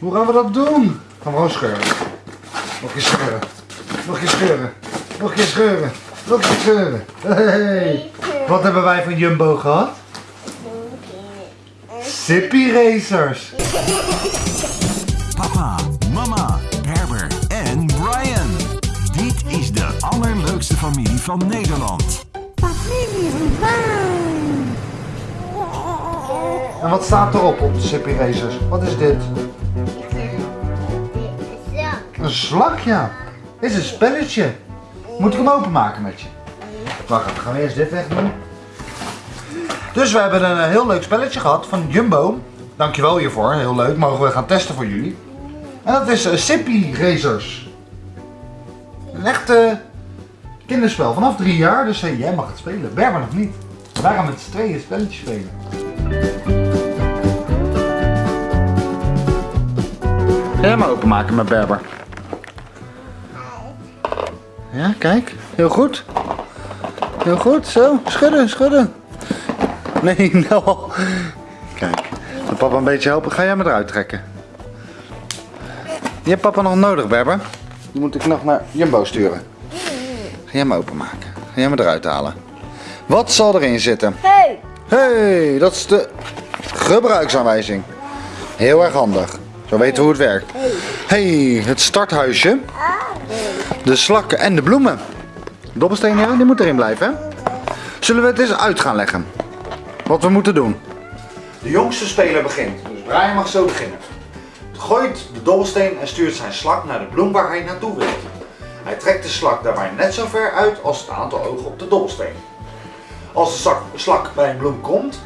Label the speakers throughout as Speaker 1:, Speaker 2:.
Speaker 1: Hoe gaan we dat doen? Gaan we gewoon scheuren. Nog een scheuren. Nog een scheuren. Nog een scheuren. Nog een scheuren. Hey. Wat hebben wij van Jumbo gehad? Sippy Racers.
Speaker 2: Papa, mama, Herbert en Brian. Dit is de allerleukste familie van Nederland.
Speaker 1: En wat staat erop op de Sippy Racers? Wat is dit? Een ja. Is een spelletje. Moet ik hem openmaken met je? Wacht even, gaan we eerst dit wegdoen. Dus we hebben een eh, heel leuk spelletje gehad van Jumbo. Dankjewel hiervoor, heel leuk. Mogen we gaan testen voor jullie. En dat is uh, Sippy Racers. Een echt eh, kinderspel, vanaf drie jaar. Dus eh, jij mag het spelen. Berber nog niet. Wij gaan met z'n tweeën spelletje spelen. Hem openmaken met Berber? Ja, kijk. Heel goed. Heel goed. Zo. Schudden, schudden. Nee, nou. Kijk. Wil papa een beetje helpen? Ga jij me eruit trekken? Die hebt papa nog nodig, Berber. Die moet ik nog naar Jumbo sturen. Ga jij hem openmaken. Ga jij me eruit halen. Wat zal erin zitten?
Speaker 3: Hey!
Speaker 1: hey, dat is de gebruiksaanwijzing. Heel erg handig. Zo weten we hoe het werkt. hey, het starthuisje. De slakken en de bloemen. Dobbelsteen, ja, die moet erin blijven. Zullen we het eens uit gaan leggen? Wat we moeten doen. De jongste speler begint. Dus Brian mag zo beginnen. Gooit de dobbelsteen en stuurt zijn slak naar de bloem waar hij naartoe wil. Hij trekt de slak daarbij net zo ver uit als het aantal ogen op de dobbelsteen. Als de slak, bij een bloem komt,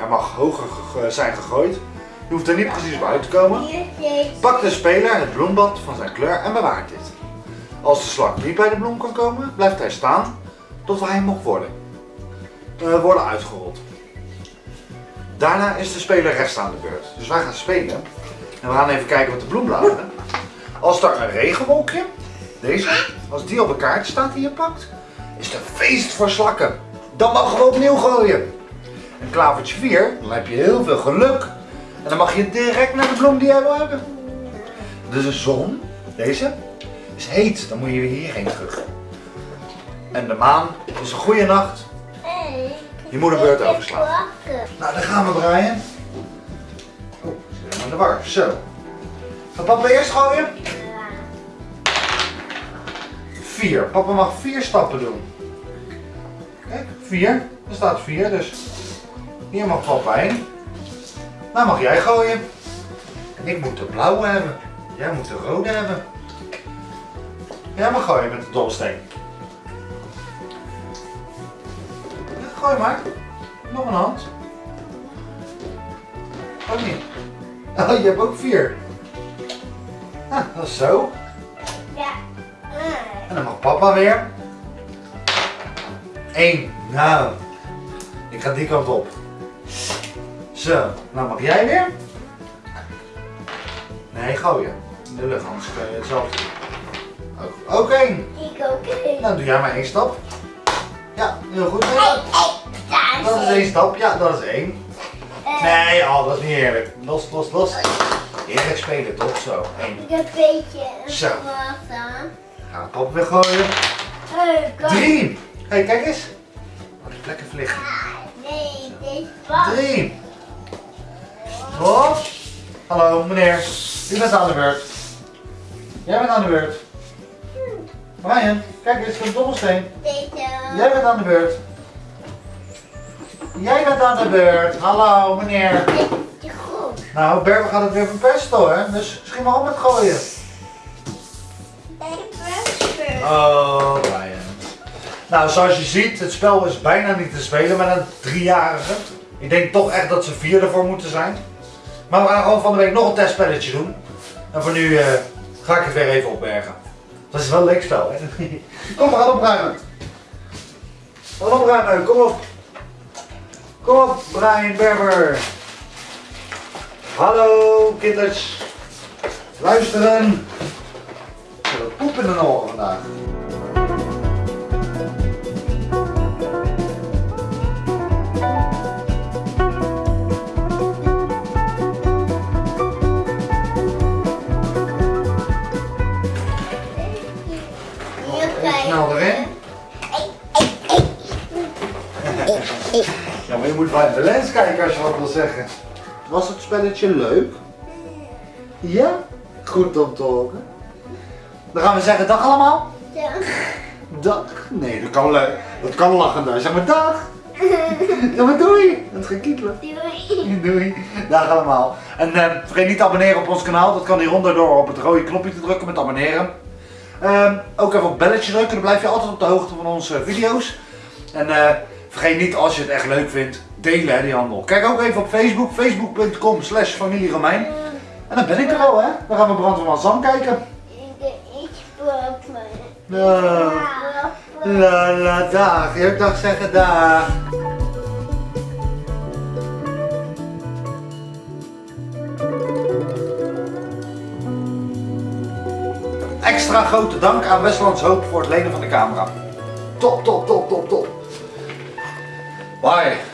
Speaker 1: er mag hoger ge- zijn gegooid. Je hoeft er niet precies op uit te komen. Pakt de speler het bloembad van zijn kleur en bewaart dit. Als de slak niet bij de bloem kan komen, blijft hij staan tot hij mag worden, eh, worden uitgerold. Daarna is de speler rechts aan de beurt. Dus wij gaan spelen. En we gaan even kijken wat de bloembladeren. Als er een regenwolkje, deze, als die op een kaart staat die je pakt, is het een feest voor slakken. Dan mogen we opnieuw gooien. Een klavertje 4, dan heb je heel veel geluk. En dan mag je direct naar de bloem die jij wil hebben. Dus de zon, deze, is heet. Dan moet je weer hierheen terug. En de maan is een goede nacht. Je moet een beurt overslaan. Nou, daar gaan we, Brian. Oh, zit helemaal in de war. Zo. Gaat papa eerst gooien? Vier. Papa mag vier stappen doen. Kijk, vier. Er staat vier, dus hier mag papa heen. Nou mag jij gooien. Ik moet de blauwe hebben. Jij moet de rode hebben. Jij mag gooien met de dobbelsteen. Ja, gooi maar. Nog een hand. Ook niet. Oh, je hebt ook vier. Ah, dat is zo. En dan mag papa weer. Eén. Nou, ik ga die kant op. Zo, nou mag jij weer. Nee, gooien. In de lucht, anders kun je hetzelfde doen. Ook, één.
Speaker 3: Ik ook één.
Speaker 1: Dan doe jij maar één stap. Ja, heel goed. Dat is één stap. Ja, dat is één. Nee, oh, dat is niet eerlijk. Los, los, los. Eerlijk spelen toch? Zo.
Speaker 3: Ik heb een beetje een
Speaker 1: Zo. Gaan we papa weer gooien.
Speaker 3: Hey, kom.
Speaker 1: Drie. Hé, hey, kijk eens. Oh, die plekken vliegen.
Speaker 3: Nee, dit was.
Speaker 1: Drie. Hop. Hallo, meneer. U bent aan de beurt. Jij bent aan de beurt. Brian, kijk eens, een dobbelsteen. Jij bent aan de beurt. Jij bent aan de beurt. Hallo, meneer. Nou, Berber gaat het weer verpesten hè. Dus schiet maar op met gooien. Oh, Brian. Nou, zoals je ziet, het spel is bijna niet te spelen met een driejarige. Ik denk toch echt dat ze vier ervoor moeten zijn. Maar we gaan gewoon van de week nog een testspelletje doen. En voor nu eh, ga ik het weer even opbergen. Dat is wel leuk spel? Kom, we gaan opruimen. We gaan opruimen, kom op. Kom op, Brian Berber. Hallo, kinders. Luisteren. We hebben poep in de oren vandaag. Moet bij de lens kijken als je wat wil zeggen. Was het spelletje leuk? Ja? Goed om te horen. Dan gaan we zeggen dag allemaal.
Speaker 3: Ja.
Speaker 1: Dag. Nee, dat kan leuk. Dat kan lachen daar. Zeg maar dag. Ja, maar doei. Dat gaat kietelen.
Speaker 3: Doei.
Speaker 1: Doei. Dag allemaal. En eh, vergeet niet te abonneren op ons kanaal. Dat kan hieronder door op het rode knopje te drukken met abonneren. Ehm, ook even op belletje drukken. Dan blijf je altijd op de hoogte van onze video's. En eh, vergeet niet als je het echt leuk vindt, delen hè, die handel. Kijk ook even op Facebook. Facebook.com slash familie Romein. En dan ben ik er al hè. Dan gaan we Brand van Zam kijken.
Speaker 3: Ik sprak me.
Speaker 1: Ja. La la dag. Je dag zeggen dag. Extra grote dank aan Westlands Hoop voor het lenen van de camera. Top, top, top, top, top. Bye.